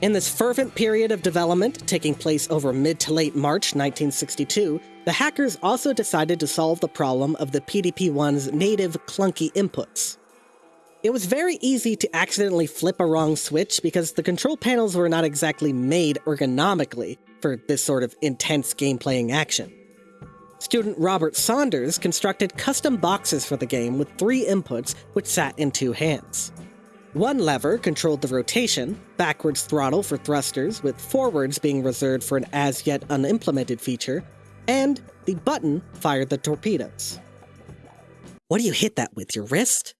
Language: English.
In this fervent period of development, taking place over mid to late March 1962, the hackers also decided to solve the problem of the PDP-1's native clunky inputs. It was very easy to accidentally flip a wrong switch because the control panels were not exactly made ergonomically for this sort of intense game-playing action. Student Robert Saunders constructed custom boxes for the game with three inputs which sat in two hands. One lever controlled the rotation, backwards throttle for thrusters, with forwards being reserved for an as yet unimplemented feature, and the button fired the torpedoes. What do you hit that with, your wrist?